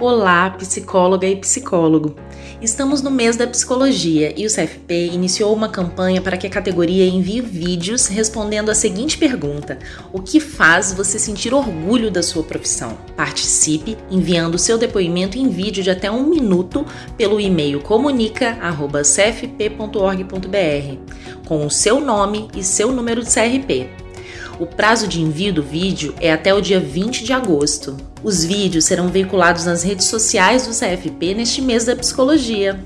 Olá, psicóloga e psicólogo! Estamos no mês da psicologia e o CFP iniciou uma campanha para que a categoria envie vídeos respondendo a seguinte pergunta: O que faz você sentir orgulho da sua profissão? Participe enviando seu depoimento em vídeo de até um minuto pelo e-mail comunica.cfp.org.br com o seu nome e seu número de CRP. O prazo de envio do vídeo é até o dia 20 de agosto. Os vídeos serão veiculados nas redes sociais do CFP neste mês da psicologia.